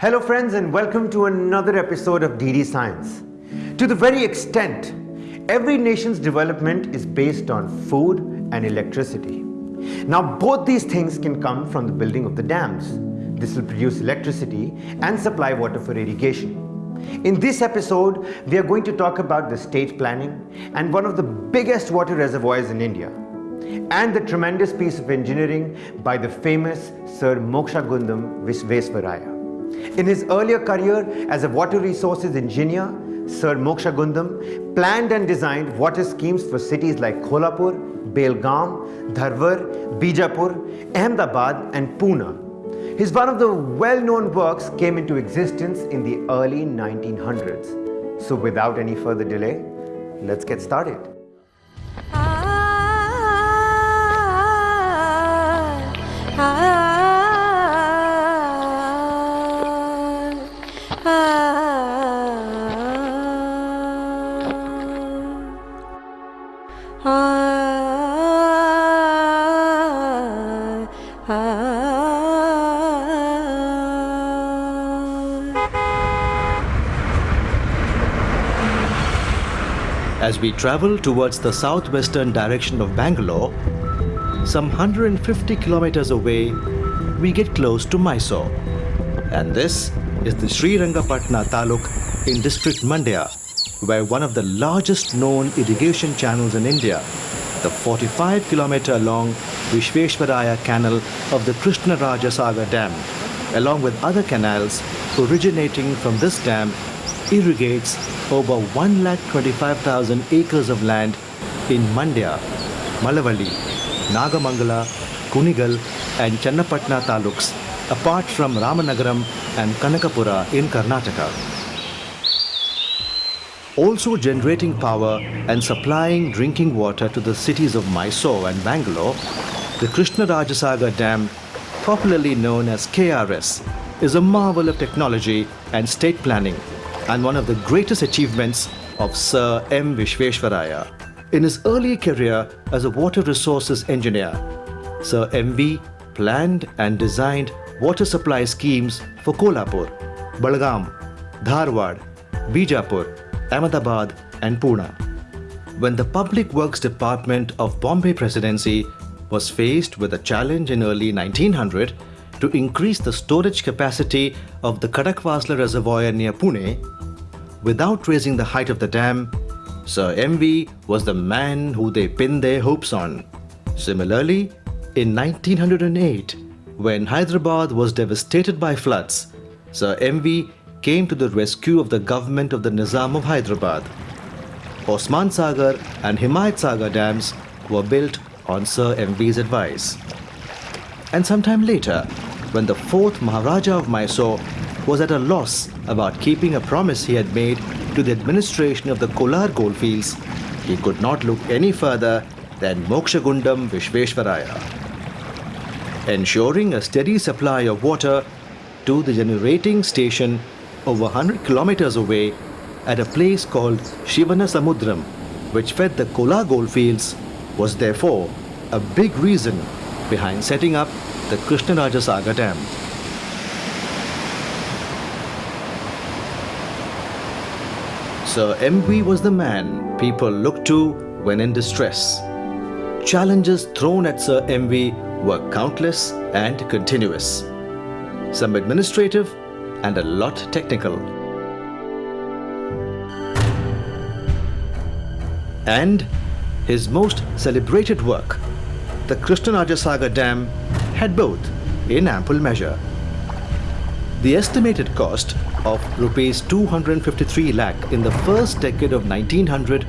Hello friends and welcome to another episode of DD Science. To the very extent, every nation's development is based on food and electricity. Now both these things can come from the building of the dams. This will produce electricity and supply water for irrigation. In this episode, we are going to talk about the state planning and one of the biggest water reservoirs in India and the tremendous piece of engineering by the famous Sir Mokshagundam Visvesvaraya. In his earlier career as a water resources engineer, Sir Mokshagundam planned and designed water schemes for cities like Kolhapur, Belgaum, Dharwar, Bijapur, Ahmedabad and Pune. His one of the well-known works came into existence in the early 1900s. So without any further delay, let's get started. We travel towards the southwestern direction of Bangalore, some 150 kilometers away, we get close to Mysore. And this is the Srirangapatna Taluk in district Mandya, where one of the largest known irrigation channels in India, the 45 kilometer long Vishveshwaraya Canal of the Krishna Raja Sagar Dam, along with other canals originating from this dam, irrigates over 1,25,000 acres of land in Mandya, Malavali, Nagamangala, Kunigal and Channapatna taluks, apart from Ramanagaram and Kanakapura in Karnataka. Also generating power and supplying drinking water to the cities of Mysore and Bangalore, the Krishnarajasagar Dam, popularly known as KRS, is a marvel of technology and state planning and one of the greatest achievements of Sir M. Vishveshwaraya. In his early career as a water resources engineer, Sir M.V. planned and designed water supply schemes for Kolhapur, Belgaum, Dharwad, Bijapur, Ahmedabad and Pune. When the Public Works Department of Bombay Presidency was faced with a challenge in early 1900 to increase the storage capacity of the Khadakwasla Reservoir near Pune, without raising the height of the dam, Sir MV was the man who they pinned their hopes on. Similarly, in 1908, when Hyderabad was devastated by floods, Sir MV came to the rescue of the government of the Nizam of Hyderabad. Osman Sagar and Himayat Sagar dams were built on Sir MV's advice. And sometime later, when the fourth Maharaja of Mysore was at a loss about keeping a promise he had made to the administration of the Kolar goldfields, he could not look any further than Mokshagundam Vishveshwaraya. Ensuring a steady supply of water to the generating station over 100 kilometers away at a place called Shivana Samudram, which fed the Kolar goldfields, was therefore a big reason behind setting up the Krishnaraja Sagar Dam. Sir MV was the man people looked to when in distress. Challenges thrown at Sir MV were countless and continuous. Some administrative and a lot technical. And his most celebrated work, the Krishnaraja Sagar Dam, had both in ample measure. The estimated cost of rupees 253 lakh in the first decade of 1900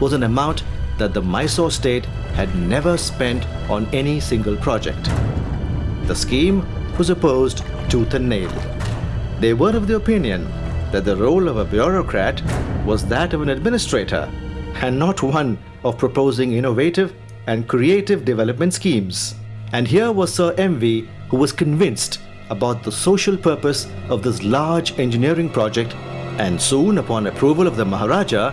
was an amount that the Mysore state had never spent on any single project. The scheme was opposed tooth and nail. They were of the opinion that the role of a bureaucrat was that of an administrator and not one of proposing innovative and creative development schemes. And here was Sir MV who was convinced about the social purpose of this large engineering project and soon upon approval of the Maharaja,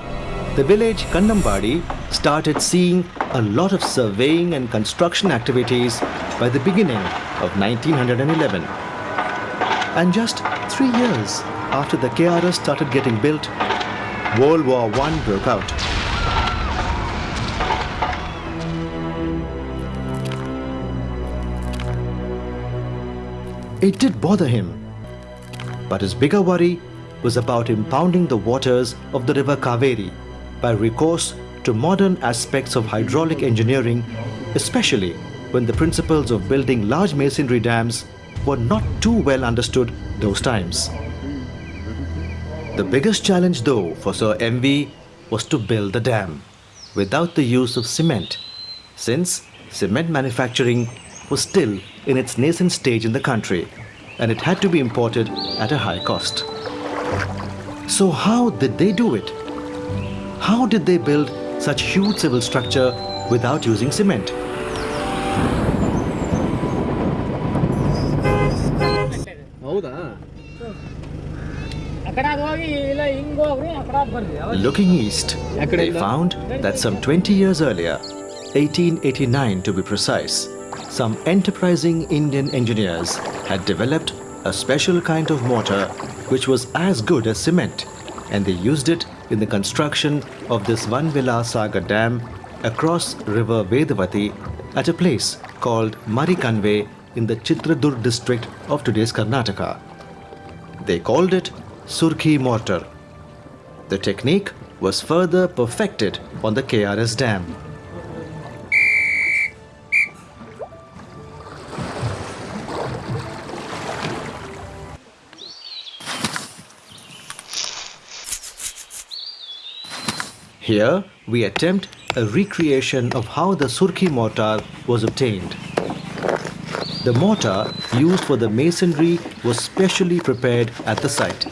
the village Kannambadi started seeing a lot of surveying and construction activities by the beginning of 1911. And just three years after the KRS started getting built, World War I broke out. It did bother him, but his bigger worry was about impounding the waters of the river Kaveri by recourse to modern aspects of hydraulic engineering, especially when the principles of building large masonry dams were not too well understood those times. The biggest challenge though for Sir MV was to build the dam without the use of cement, since cement manufacturing was still in its nascent stage in the country, and it had to be imported at a high cost. So how did they do it? How did they build such huge civil structure without using cement? Looking east, they found that some 20 years earlier, 1889 to be precise, some enterprising Indian engineers had developed a special kind of mortar which was as good as cement, and they used it in the construction of this Vani Vilas Sagar Dam across river Vedavati at a place called Marikanve in the Chitradurga district of today's Karnataka. They called it Surkhi mortar. The technique was further perfected on the KRS dam. Here we attempt a recreation of how the Surkhi mortar was obtained. The mortar used for the masonry was specially prepared at the site,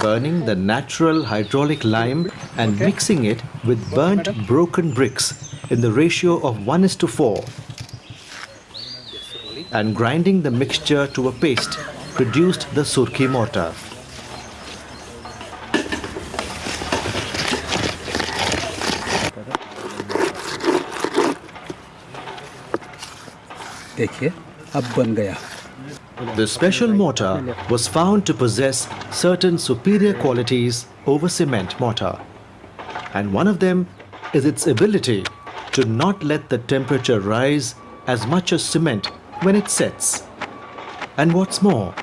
burning the natural hydraulic lime and mixing it with burnt broken bricks in the ratio of 1 is to 4 and grinding the mixture to a paste produced the Surkhi mortar. The special mortar was found to possess certain superior qualities over cement mortar. And one of them is its ability to not let the temperature rise as much as cement when it sets. And what's more,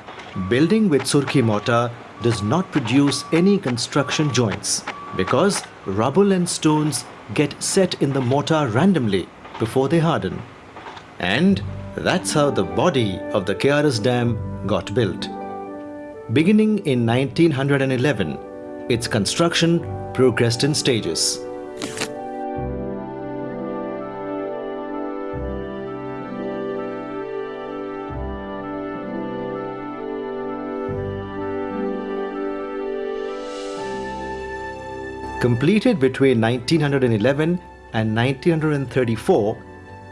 building with Surkhi mortar does not produce any construction joints because rubble and stones get set in the mortar randomly before they harden. And that's how the body of the KRS Dam got built. Beginning in 1911, its construction progressed in stages. Completed between 1911 and 1934,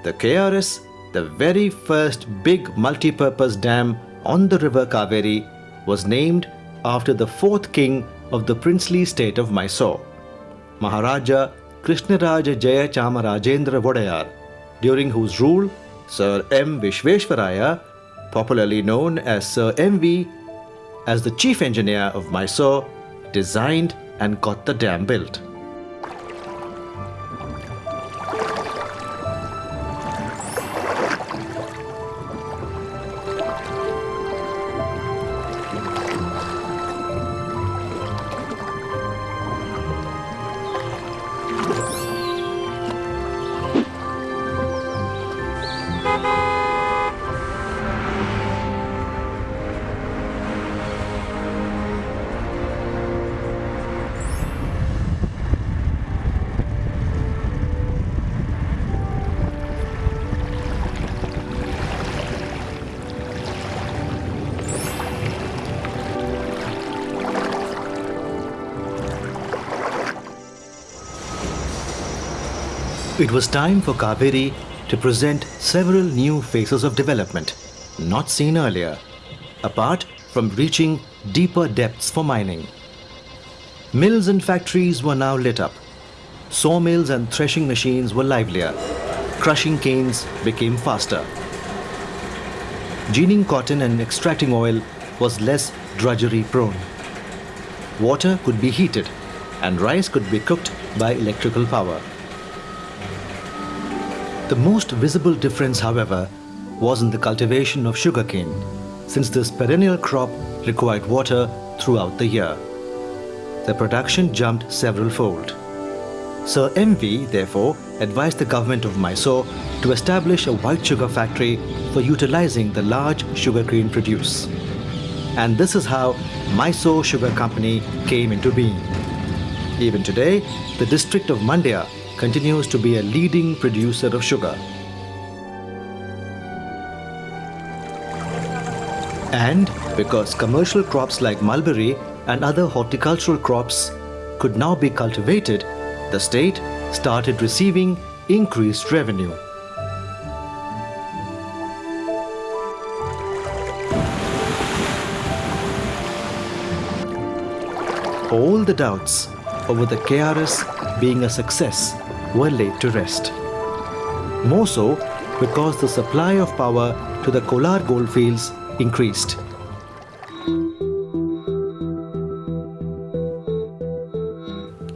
the KRS, the very first big multi-purpose dam on the river Kaveri, was named after the fourth king of the princely state of Mysore, Maharaja Krishnaraja Jaya Chamarajendra Wodeyar, during whose rule Sir M. Vishveshwaraya, popularly known as Sir M.V., as the chief engineer of Mysore, designed and got the dam built. It was time for Kaveri to present several new phases of development, not seen earlier, apart from reaching deeper depths for mining. Mills and factories were now lit up. Sawmills and threshing machines were livelier. Crushing canes became faster. Ginning cotton and extracting oil was less drudgery prone. Water could be heated and rice could be cooked by electrical power. The most visible difference, however, was in the cultivation of sugarcane, since this perennial crop required water throughout the year. The production jumped several fold. Sir MV, therefore, advised the government of Mysore to establish a white sugar factory for utilizing the large sugarcane produce. And this is how Mysore Sugar Company came into being. Even today, the district of Mandya continues to be a leading producer of sugar. And because commercial crops like mulberry and other horticultural crops could now be cultivated, the state started receiving increased revenue. All the doubts over the KRS being a success were laid to rest. More so because the supply of power to the Kolar goldfields increased.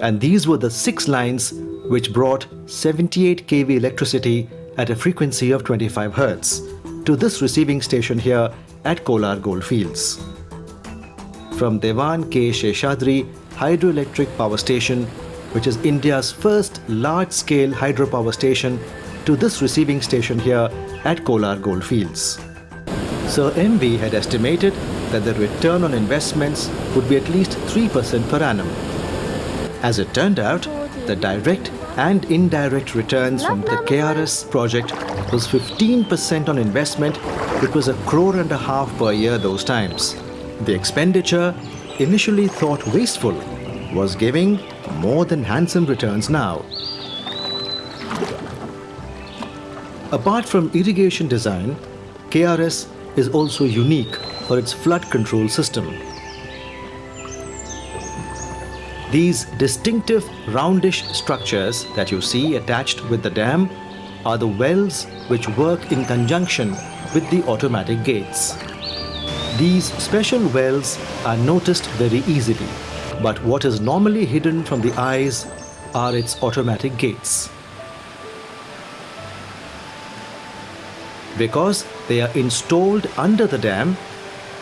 And these were the six lines which brought 78 kV electricity at a frequency of 25 Hz to this receiving station here at Kolar Goldfields. From Diwan K. Sheshadri Hydroelectric Power Station, which is India's first large-scale hydropower station, to this receiving station here at Kolar Goldfields. Sir MV had estimated that the return on investments would be at least 3% per annum. As it turned out, the direct and indirect returns from the KRS project was 15% on investment, which was a crore and a half per year those times. The expenditure, initially thought wasteful, was giving more than handsome returns now. Apart from irrigation design, KRS is also unique for its flood control system. These distinctive roundish structures that you see attached with the dam are the wells which work in conjunction with the automatic gates. These special wells are noticed very easily, but what is normally hidden from the eyes are its automatic gates. Because they are installed under the dam,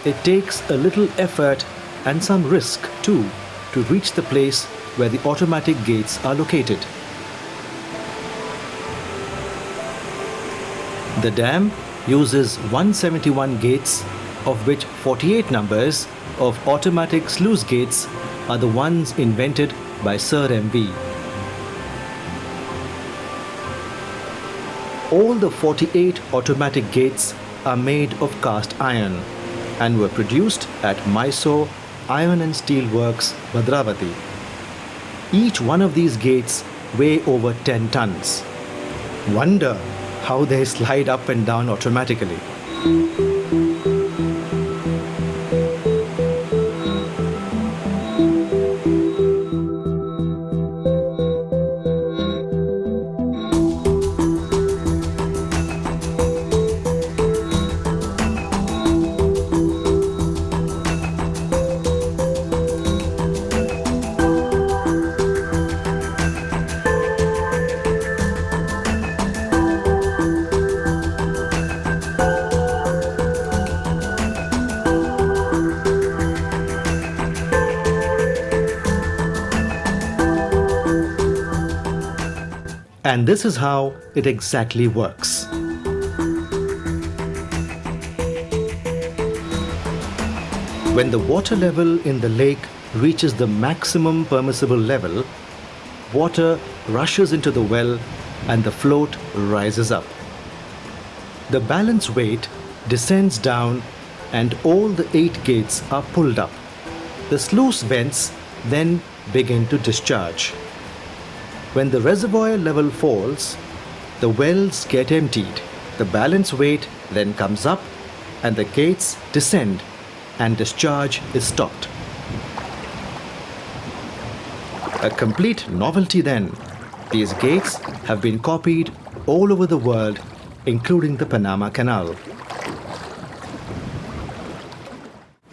it takes a little effort and some risk too to reach the place where the automatic gates are located. The dam uses 171 gates, of which 48 numbers of automatic sluice gates are the ones invented by Sir MV. All the 48 automatic gates are made of cast iron and were produced at Mysore Iron and Steel Works, Bhadravati. Each one of these gates weigh over 10 tons. Wonder how they slide up and down automatically. And this is how it exactly works. When the water level in the lake reaches the maximum permissible level, water rushes into the well and the float rises up. The balance weight descends down and all the eight gates are pulled up. The sluice vents then begin to discharge. When the reservoir level falls, the wells get emptied. The balance weight then comes up and the gates descend and discharge is stopped. A complete novelty then. These gates have been copied all over the world, including the Panama Canal.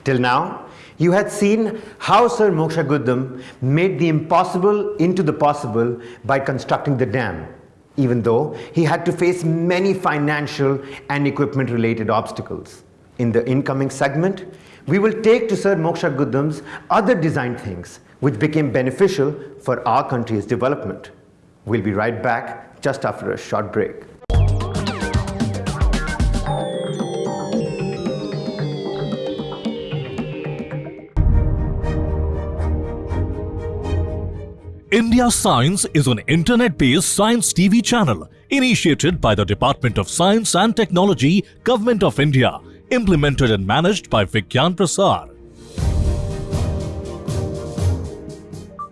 Till now, you had seen how Sir Moksha Gundam made the impossible into the possible by constructing the dam, even though he had to face many financial and equipment related obstacles. In the incoming segment, we will take to Sir Moksha Gundam's other design things which became beneficial for our country's development. We'll be right back just after a short break. India Science is an internet-based science TV channel initiated by the Department of Science and Technology, Government of India, implemented and managed by Vigyan Prasar.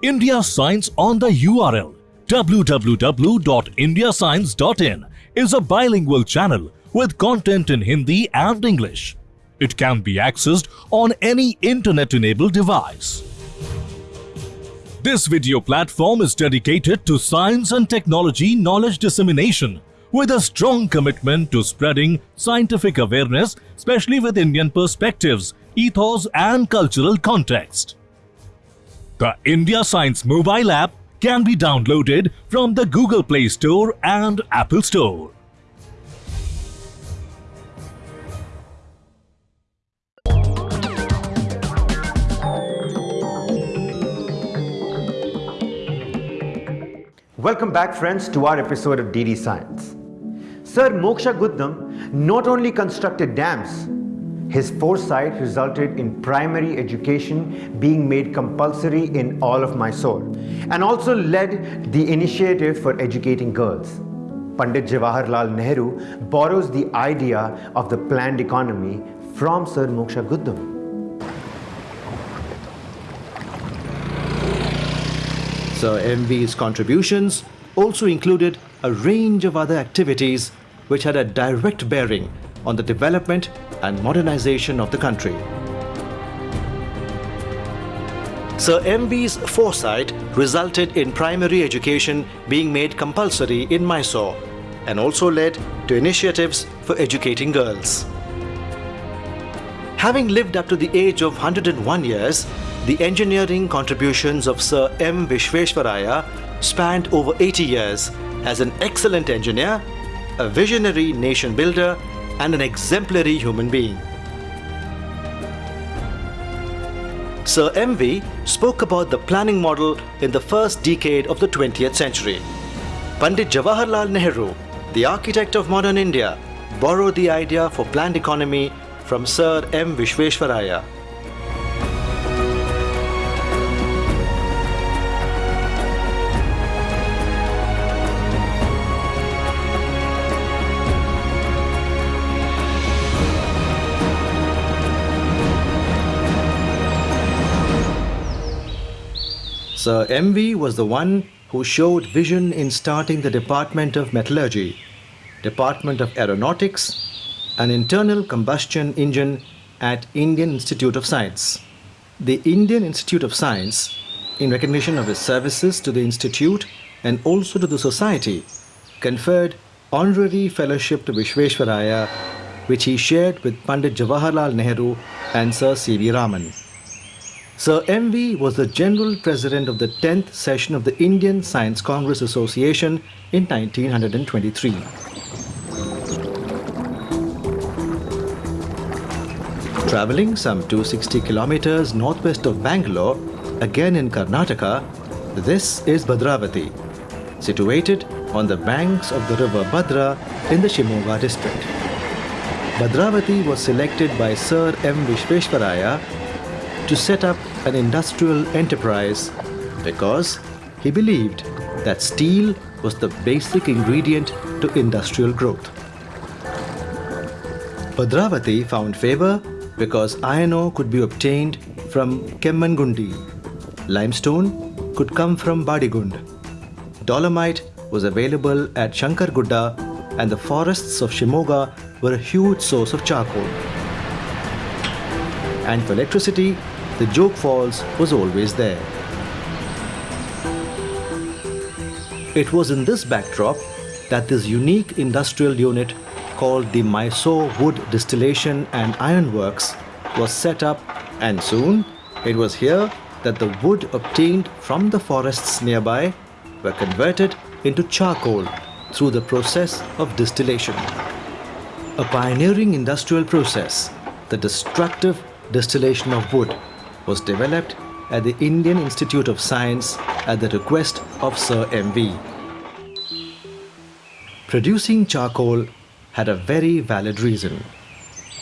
India Science on the URL www.indiascience.in is a bilingual channel with content in Hindi and English. It can be accessed on any internet-enabled device. This video platform is dedicated to science and technology knowledge dissemination with a strong commitment to spreading scientific awareness, especially with Indian perspectives, ethos and cultural context. The India Science mobile app can be downloaded from the Google Play Store and Apple Store. Welcome back friends to our episode of DD Science. Sir Moksha Gundam not only constructed dams, his foresight resulted in primary education being made compulsory in all of Mysore and also led the initiative for educating girls. Pandit Jawaharlal Nehru borrows the idea of the planned economy from Sir Moksha Gundam. Sir MV's contributions also included a range of other activities which had a direct bearing on the development and modernization of the country. Sir MV's foresight resulted in primary education being made compulsory in Mysore and also led to initiatives for educating girls. Having lived up to the age of 101 years, the engineering contributions of Sir M. Vishveshwaraya spanned over 80 years as an excellent engineer, a visionary nation builder, and an exemplary human being. Sir MV spoke about the planning model in the first decade of the 20th century. Pandit Jawaharlal Nehru, the architect of modern India, borrowed the idea for planned economy from Sir M. Vishveshwaraya. Sir MV was the one who showed vision in starting the Department of Metallurgy, Department of Aeronautics, an internal combustion engine at Indian Institute of Science. The Indian Institute of Science, in recognition of his services to the institute and also to the society, conferred honorary fellowship to Vishveshwaraya, which he shared with Pandit Jawaharlal Nehru and Sir C.V. Raman. Sir MV was the General President of the 10th session of the Indian Science Congress Association in 1923. Traveling some 260 kilometers northwest of Bangalore, again in Karnataka, this is Bhadravati, situated on the banks of the river Bhadra in the Shimoga district. Bhadravati was selected by Sir M. Vishveshwaraya to set up an industrial enterprise because he believed that steel was the basic ingredient to industrial growth. Bhadravati found favor because iron ore could be obtained from Kemmangundi. Limestone could come from Badigund. Dolomite was available at Shankargudda and the forests of Shimoga were a huge source of charcoal. And for electricity, the Jog Falls was always there. It was in this backdrop that this unique industrial unit called the Mysore Wood Distillation and Iron Works was set up And soon, it was here that the wood obtained from the forests nearby were converted into charcoal through the process of distillation. A pioneering industrial process, the destructive distillation of wood, was developed at the Indian Institute of Science at the request of Sir M.V. Producing charcoal had a very valid reason.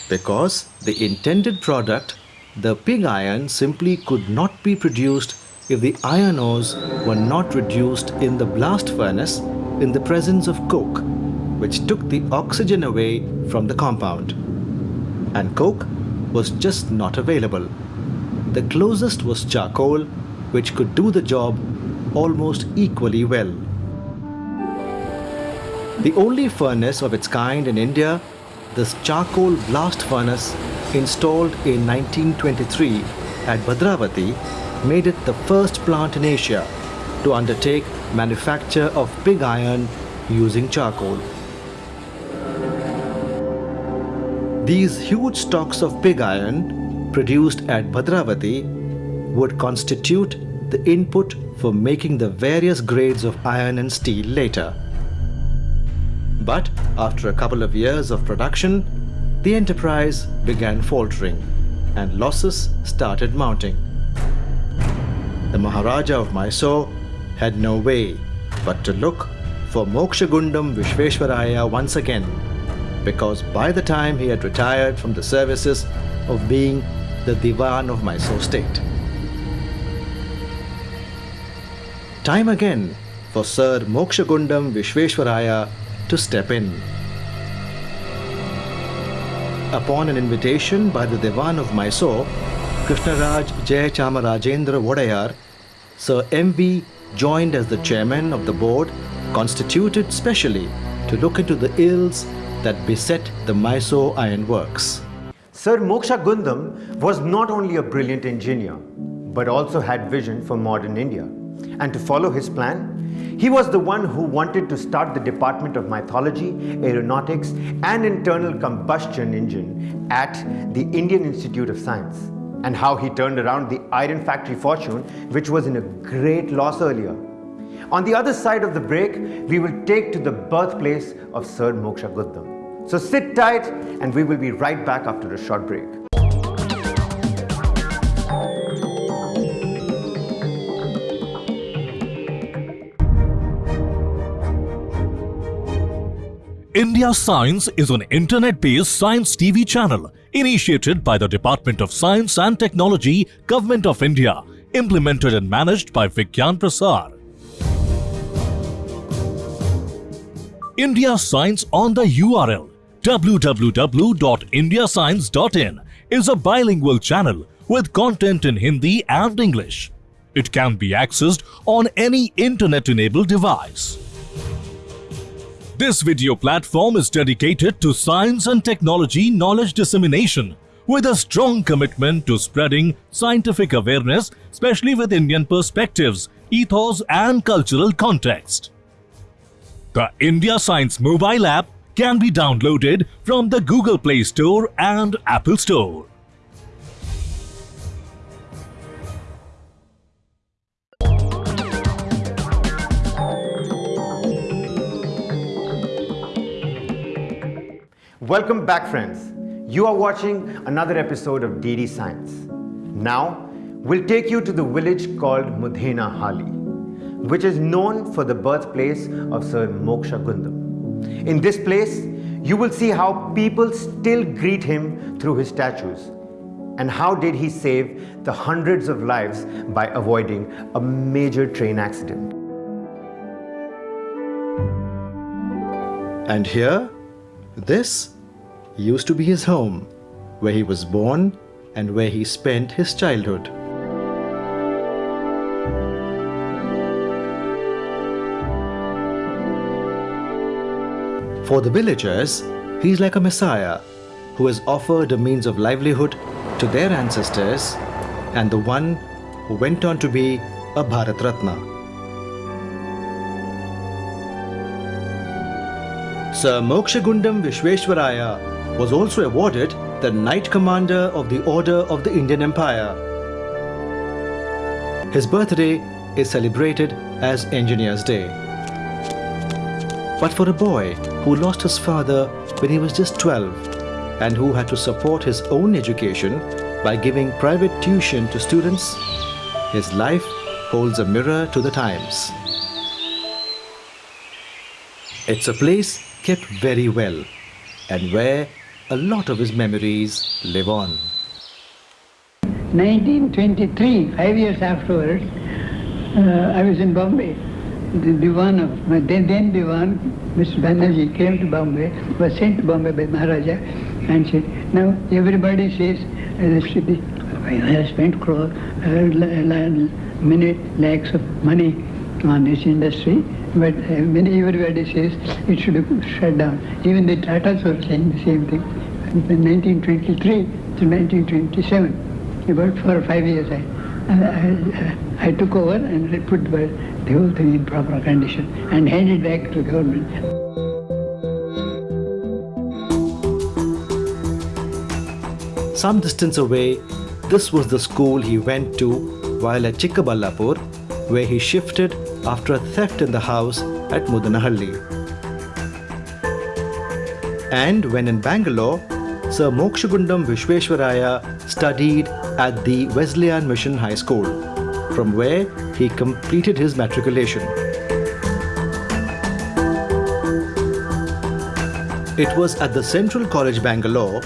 Because the intended product, the pig iron, simply could not be produced if the iron ores were not reduced in the blast furnace in the presence of coke, which took the oxygen away from the compound. And coke was just not available. The closest was charcoal, which could do the job almost equally well. The only furnace of its kind in India, this charcoal blast furnace installed in 1923 at Bhadravati made it the first plant in Asia to undertake manufacture of pig iron using charcoal. These huge stocks of pig iron produced at Bhadravati would constitute the input for making the various grades of iron and steel later. But after a couple of years of production, the enterprise began faltering and losses started mounting. The Maharaja of Mysore had no way but to look for Mokshagundam Vishveshwaraya once again because by the time he had retired from the services of being the Diwan of Mysore state. Time again for Sir Mokshagundam Vishveshwaraya to step in. Upon an invitation by the Diwan of Mysore, Krishnaraj Jayachamarajendra Wodeyar, Sir M.V. joined as the chairman of the board constituted specially to look into the ills that beset the Mysore Iron Works. Sir Moksha Gundam was not only a brilliant engineer, but also had vision for modern India. And to follow his plan, he was the one who wanted to start the Department of Metallurgy, Aeronautics and Internal Combustion Engine at the Indian Institute of Science. And how he turned around the iron factory fortune, which was in a great loss earlier. On the other side of the break, we will take to the birthplace of Sir Moksha Gundam. So sit tight and we will be right back after a short break. India Science is an internet-based science TV channel initiated by the Department of Science and Technology, Government of India, implemented and managed by Vigyan Prasar. India Science on the URL www.indiascience.in is a bilingual channel with content in Hindi and English. It can be accessed on any internet-enabled device. This video platform is dedicated to science and technology knowledge dissemination with a strong commitment to spreading scientific awareness, especially with Indian perspectives, ethos and cultural context. The India Science mobile app can be downloaded from the Google Play Store and Apple Store. Welcome back friends. You are watching another episode of DD Science. Now, we'll take you to the village called Muddenahalli, which is known for the birthplace of Sir Moksha Gundam. In this place, you will see how people still greet him through his statues and how did he save the hundreds of lives by avoiding a major train accident. And here, this used to be his home, where he was born and where he spent his childhood. For the villagers, he's like a messiah who has offered a means of livelihood to their ancestors and the one who went on to be a Bharat Ratna. Sir Mokshagundam Vishveshwaraya was also awarded the Knight Commander of the Order of the Indian Empire. His birthday is celebrated as Engineer's Day. But for a boy who lost his father when he was just 12 and who had to support his own education by giving private tuition to students, his life holds a mirror to the times. It's a place kept very well and where a lot of his memories live on. 1923, five years afterwards, uh, I was in Bombay. The Diwan of, then, then Diwan, Mr. Banerjee came to Bombay, was sent to Bombay by Maharaja and said, now everybody says uh, city has spent crore, uh, many lakhs of money on this industry, but uh, many everybody says it should be shut down. Even the Tatas were saying the same thing. From 1923 to 1927 about four or five years, I, I, I, took over and put the, the whole thing in proper condition and handed back to the government. Some distance away, this was the school he went to while at Chikkaballapur, where he shifted after a theft in the house at Muddenahalli. And when in Bangalore, Sir Mokshagundam Vishveshwaraya studied at the Wesleyan Mission High School, from where he completed his matriculation. It was at the Central College Bangalore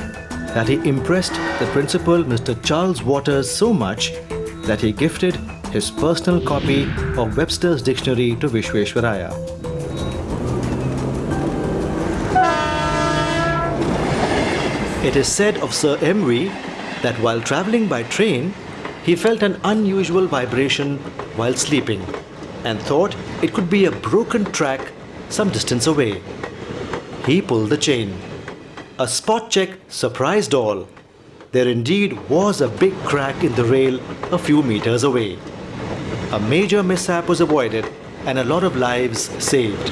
that he impressed the principal Mr. Charles Waters so much that he gifted his personal copy of Webster's Dictionary to Vishveshwaraya. It is said of Sir MV that while travelling by train, he felt an unusual vibration while sleeping and thought it could be a broken track some distance away. He pulled the chain. A spot check surprised all. There indeed was a big crack in the rail a few meters away. A major mishap was avoided and a lot of lives saved.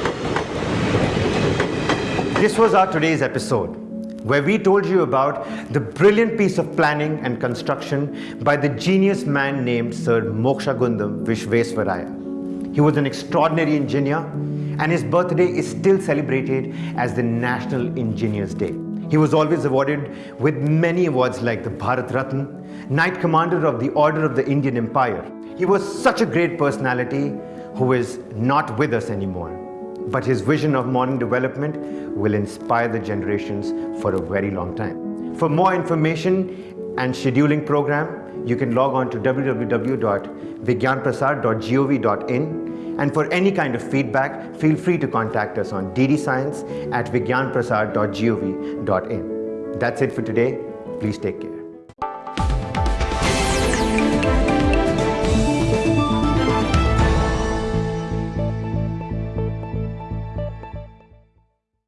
This was our today's episode where we told you about the brilliant piece of planning and construction by the genius man named Sir Mokshagundam Vishvesvaraya. He was an extraordinary engineer and his birthday is still celebrated as the National Engineers Day. He was always awarded with many awards like the Bharat Ratna, Knight Commander of the Order of the Indian Empire. He was such a great personality who is not with us anymore but his vision of modern development will inspire the generations for a very long time. For more information and scheduling program, you can log on to www.vigyanprasar.gov.in and for any kind of feedback, feel free to contact us on ddscience at vigyanprasar.gov.in. That's it for today. Please take care.